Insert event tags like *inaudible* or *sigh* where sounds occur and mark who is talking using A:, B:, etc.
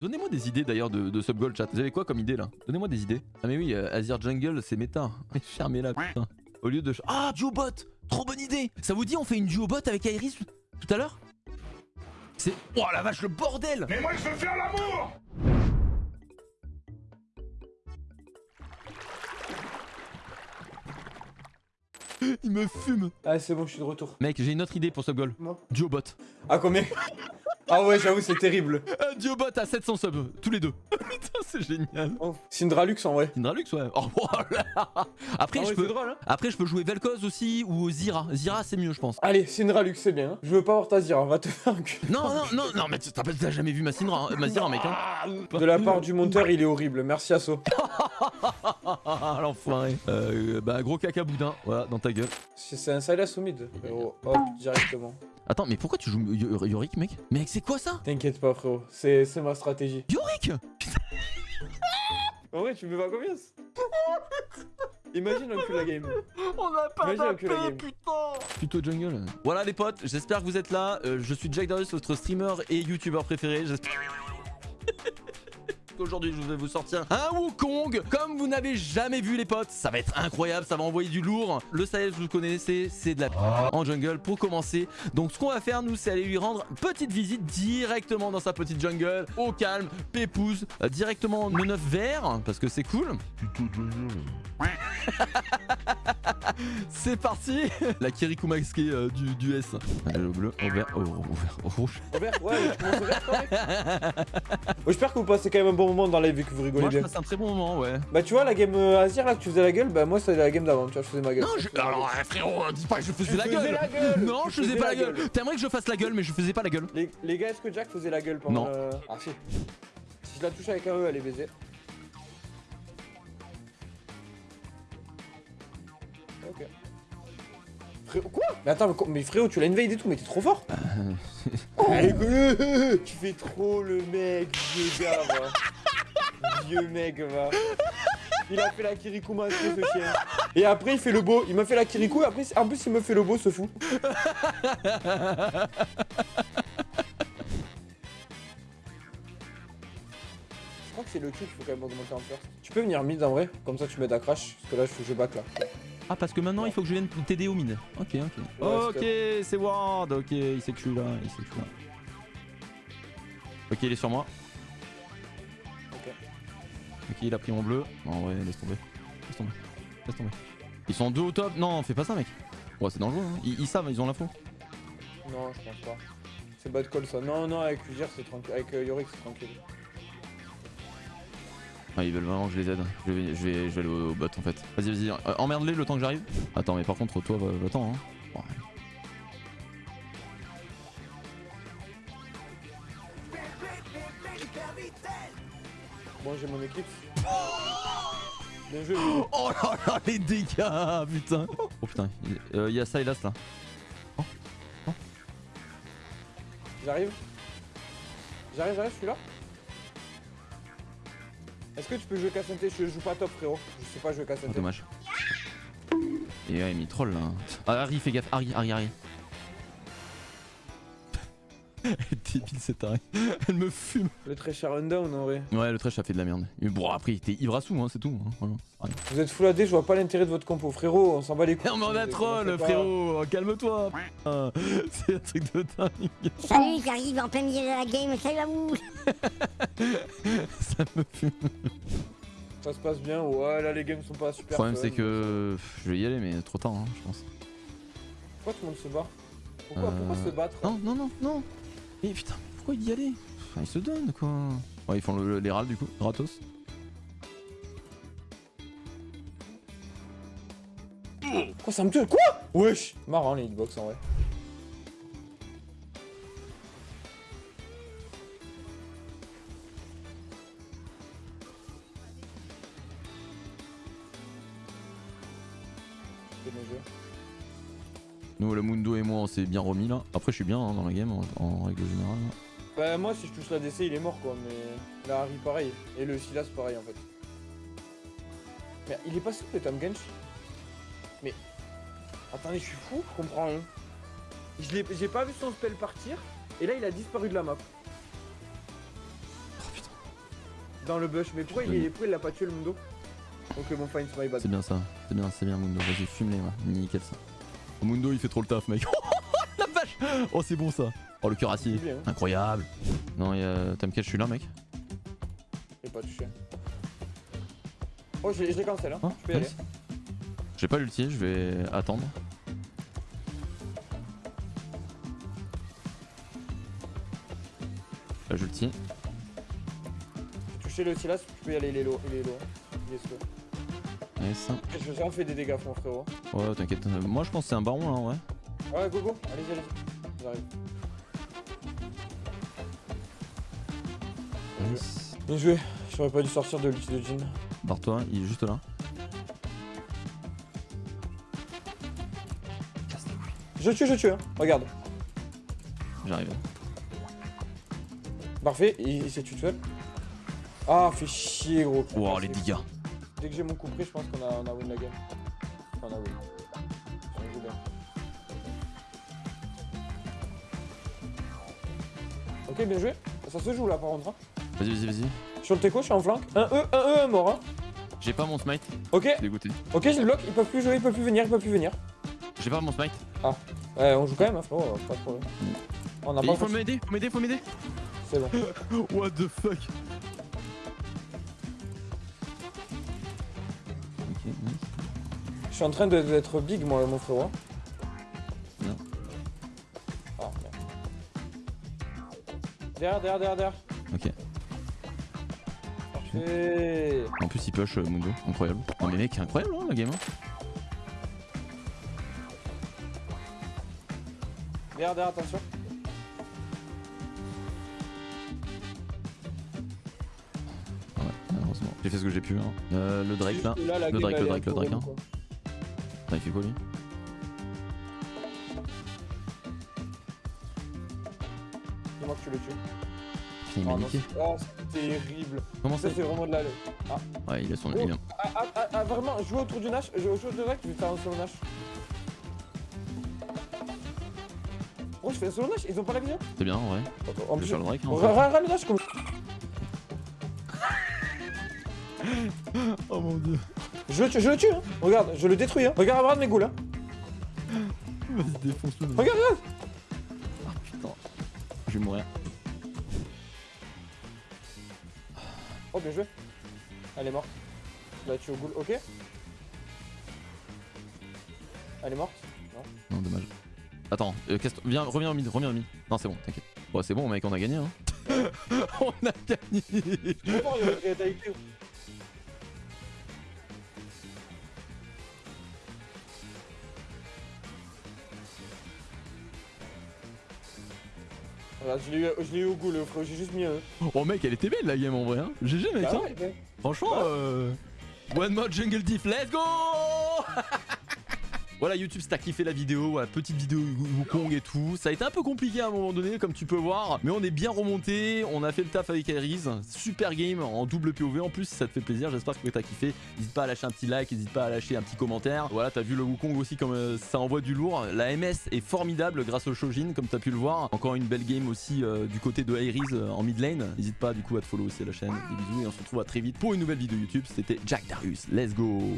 A: Donnez-moi des idées d'ailleurs de, de sub-goal chat. Vous avez quoi comme idée là? Donnez-moi des idées. Ah mais oui, euh, Azir Jungle, c'est méta. *laughs* Fermez-la putain. Au lieu de... Ah, duo bot Trop bonne idée Ça vous dit on fait une duo bot avec Iris tout à l'heure? C'est... Oh la vache, le bordel
B: Mais moi je veux faire l'amour
A: Il me fume
C: Ah, c'est bon, je suis de retour.
A: Mec, j'ai une autre idée pour sub-goal.
C: Non.
A: Duo bot.
C: Ah, combien? Ah ouais, j'avoue, c'est terrible. *laughs*
A: Un duo bot à 700 subs, tous les deux. *laughs* Putain, c'est génial.
C: Oh. Syndralux en vrai.
A: Syndralux, ouais. Oh, *laughs* voilà. Après,
C: Ah
A: je
C: ouais,
A: peux...
C: c'est drôle, hein.
A: Après, je peux jouer Vel'Koz aussi ou Zira. Zira, c'est mieux, je pense.
C: Allez, Syndralux, c'est bien. Je veux pas voir ta Zira, va te faire un cul.
A: Non, non, non, non, mais t'as jamais vu ma Syndra, hein, ma Zira, mec. Hein.
C: De la part du monteur, il est horrible. Merci Asso.
A: Ah, l'enfoiré. Euh, bah, gros caca boudin, voilà, dans ta gueule.
C: C'est un Silas au mid. Hop, directement.
A: Attends, mais pourquoi tu joues Yo- Yorick, mec? Mec, c'est quoi ça?
C: T'inquiète pas, frérot. C'est c'est ma stratégie.
A: Yorick?
C: En vrai, tu me fais pas confiance. Imagine un cul la game.
A: On a pas
C: Imagine un cul la game.
A: Plutôt jungle. Voilà les potes, j'espère que vous êtes là. Euh, je suis Jack Darius, votre streamer et youtubeur préféré. J'espère qu'aujourd'hui je vais vous sortir un Wukong comme vous n'avez jamais vu les potes. Ça va être incroyable, ça va envoyer du lourd. Le Sayed, vous le connaissez, c'est de la en jungle pour commencer. Donc ce qu'on va faire nous, c'est aller lui rendre petite visite directement dans sa petite jungle, au calme, pépouze, euh, directement en 9 vert parce que c'est cool. *laughs* C'est parti *laughs* La Kirikou masquée euh, du, du S. Allez, au bleu, au vert, au, au vert, au rouge.
C: Au vert Ouais, tu commences au vert quand même. *laughs* J'espère que vous passez quand même un bon moment dans la vie que vous rigolez
A: Moi, je
C: bien.
A: passe un très bon moment, ouais.
C: Bah, tu vois, la game euh, Azir là que tu faisais la gueule, bah, moi, c'était la game d'avant. Tu vois, je faisais ma gueule.
A: Non, je... Alors, euh, frérot, euh, dis pas que je faisais la
C: faisais
A: gueule
C: la gueule
A: Non, je faisais
C: faisais
A: pas la gueule,
C: gueule.
A: T'aimerais que je fasse la gueule, mais je faisais pas la gueule.
C: Les, les gars, est-ce que Jack faisait la gueule pendant.
A: Non.
C: euh, Ah, si. Si je la touche avec un E, elle est baisée. Ok. Frérot, quoi? Mais attends, mais, frérot, tu l'as invade et tout, mais t'es trop fort *laughs* quoi *laughs* Tu fais trop le mec, vieux gars, va. Vieux mec, va. Il a fait la Kirikou masquée, ce chien. Et après, il fait le beau. Il m'a fait la Kirikou, et après, en plus, il me fait le beau, ce fou. Je crois que c'est le cul qu'il faut quand même augmenter en first. Tu peux venir mid en vrai, comme ça tu m'aides à crash, parce que là il faut que je back là.
A: Ah, parce que maintenant, il faut que je vienne t'aider au mid. Ok, ok. ok, c'est Ward, ok, il sait que je suis là, il sait que je suis là. Ok, il est sur moi.
C: Ok.
A: Il a pris mon bleu. Non, vrai, laisse tomber. Laisse tomber. Laisse tomber. Ils sont deux au top. Non, fais pas ça, mec. Ouais, c'est dangereux. Hein. Ils, ils savent, ils ont l'info.
C: Non, je pense pas. C'est bad call ça. Non, non, avec Uzier c'est tranquille. Avec euh, Yorick c'est tranquille.
A: Ah, ils veulent vraiment que je les aide. Je vais, je vais, je vais aller au, au bot en fait. Vas-y, vas-y. euh, Emmerde-les le temps que j'arrive. Attends, mais par contre, toi, va- va-t'en. Hein. Bon,
C: Bon, j'ai mon équipe. *gasps* Bien joué.
A: Oh là là, les dégâts, putain. Oh putain, il euh, y a Silas là.
C: J'arrive. J'arrive, j'arrive, je suis là. Est-ce que tu peux jouer Cassante? Je joue pas top frérot. Je sais pas jouer
A: Oh,
C: Cassante.
A: dommage. Et ouais, mais il troll là. Ah, Harry, fais gaffe. Harry, Harry, Harry. *laughs* Elle est débile cette Harry. *laughs* Elle me fume.
C: Le très cher rundown en vrai.
A: Ouais, le trash a fait de la merde. Mais bon, après, il était ivre à sous, hein, c'est tout. Hein, voilà. Rien.
C: Vous êtes full AD, je vois pas l'intérêt de votre compo frérot. On s'en bat les couilles.
A: Non, mais on a troll, frérot. Calme-toi. *laughs* C'est un truc de dingue.
D: Salut, j'arrive en plein milieu de la game, salut à vous *laughs*
A: Ça me fume.
C: Ça se passe bien. Ouais, là les games sont pas super.
A: Le problème, c'est que je vais y aller, mais trop tard, hein, je pense.
C: Pourquoi tout le monde se bat? Pourquoi,
A: Euh,
C: pourquoi se battre?
A: Non, non, non, non. Mais putain, pourquoi y aller Enfin, ils se donnent quoi. Ouais, ils font le- les râles du coup, gratos.
C: Quoi ça me tue Quoi Wesh Marrant les hitbox en vrai.
A: Nous, le Mundo et moi, on s'est bien remis là. Après, je suis bien hein, dans la game en, en règle générale. là.
C: Bah moi si je touche la DC il est mort quoi mais la Harry pareil et le Silas pareil en fait. Mais il est pas souple le Tam Gensh Mais attendez je suis fou, je comprends rien. J'ai pas vu son spell partir et là il a disparu de la map.
A: Oh putain.
C: dans le bush. Mais pourquoi il, pourquoi il l'a pas tué le Mundo? Ok, bon, fine, c'est my bad.
A: C'est bien ça, c'est bien, c'est bien Mundo. Vas-y, fume-les, ouais. nickel ça. Oh, Mundo il fait trop le taf, mec. *laughs* la vache Oh, c'est bon ça. Oh, le cuirassier.
C: Bien, hein.
A: Incroyable. Non, il y a. Je suis là, mec?
C: Est pas touché. Oh, je l'ai cancel, hein.
A: Hein
C: Je peux y aller.
A: Nice. J'ai pas l'ulti, je vais attendre. Là, j'ulti.
C: J'ai touché le Silas, tu peux y aller, il est low. Il est low. Il est slow.
A: Nice.
C: J'ai vraiment fait des dégâts, mon frérot.
A: Ouais, t'inquiète. Moi, je pense que c'est un baron là, ouais.
C: Ouais, go go, allez-y, allez-y. J'arrive.
A: Nice.
C: Bien joué, j'aurais pas dû sortir de l'ulti de Jin.
A: Barre-toi, il est juste là.
C: Je tue, je tue, hein. Regarde.
A: J'arrive.
C: Parfait, il, il s'est tué tout seul. Ah, fait chier, gros.
A: Wow, les dégâts.
C: Dès que j'ai mon coup près, je pense qu'on a, on a win la game. Enfin, on a win. On joue bien. Ok, bien joué. Ça se joue là par contre. hein.
A: Vas-y, vas-y, vas-y.
C: Sur le teco, je suis en flanc. Un E, un E, un mort. Hein.
A: J'ai pas mon smite,
C: Ok,
A: dégoûté.
C: ok, je le bloque. Ils peuvent plus jouer, ils peuvent plus venir, ils peuvent plus venir.
A: J'ai pas mon smite.
C: Ouais, on joue quand même, hein, frérot, pas de problème. On a
A: Et
C: pas
A: il faut m'aider, faut m'aider, faut m'aider.
C: C'est bon. *laughs*
A: What the fuck?
C: Suis en train d'être big, moi, mon frérot. hein.
A: Non.
C: Ah, merde. Derrière, derrière, derrière, derrière.
A: Ok.
C: Parfait.
A: En plus, il push euh, Mundo, incroyable. Non, mais mec, incroyable hein, la game. hein.
C: Derrière, derrière, attention.
A: Ah ouais, malheureusement. J'ai fait ce que j'ai pu. Hein. Euh, le Drake là.
C: La
A: Le Drake, le Drake, le Drake, hein. Attends, il fait quoi lui
C: Dis-moi que tu le tues.
A: Il
C: Oh oh, c'est terrible.
A: Comment
C: Ça, c'est vraiment de la.
A: Ouais, il a son.
C: Oh.
A: il a-
C: Ah, ah, ah, ah, vraiment, joue autour du Nash. Joue autour du Nash, je vais faire un solo Nash. Oh, je fais un solo Nash, ils ont pas la vision
A: C'est bien, ouais. Vais
C: plus,
A: faire le Drake. hein,
C: le Nash comme. *laughs*
A: Oh mon dieu.
C: Je le tue, je le tue, hein. Regarde, je le détruis, hein. Regarde à droite mes goules, hein.
A: Vas-y, défonce-le.
C: Regarde, regarde.
A: Ah putain. Je vais mourir.
C: Oh, bien joué. Elle est morte. Je la tue au goule, ok. Elle est morte Non.
A: Non, dommage. Attends, euh, viens, reviens au mid, reviens au mid. Non, c'est bon, t'inquiète. Bon, c'est bon, mec, on a gagné, hein. *laughs* on a gagné.
C: Je Je l'ai eu, je eu au goût, le frérot, j'ai juste mis un.
A: Oh, mec, elle était belle la game en vrai, hein. GG, mec,
C: Bah
A: hein.
C: ouais, ouais.
A: Franchement,
C: Bah.
A: euh... One mode jungle diff, let's go *laughs* Voilà YouTube si t'as kiffé la vidéo, petite vidéo Wukong et tout. Ça a été un peu compliqué à un moment donné comme tu peux voir. Mais on est bien remonté, on a fait le taf avec Aries. Super game en double POV en plus ça te fait plaisir, j'espère que t'as kiffé. N'hésite pas à lâcher un petit like, n'hésite pas à lâcher un petit commentaire. Voilà t'as vu le Wukong aussi comme euh, ça envoie du lourd. La MS est formidable grâce au Shojin comme t'as pu le voir. Encore une belle game aussi euh, du côté de Aries euh, en mid lane. N'hésite pas du coup à te follow aussi à la chaîne. Des bisous et on se retrouve à très vite pour une nouvelle vidéo YouTube. C'était Jack Darius, let's go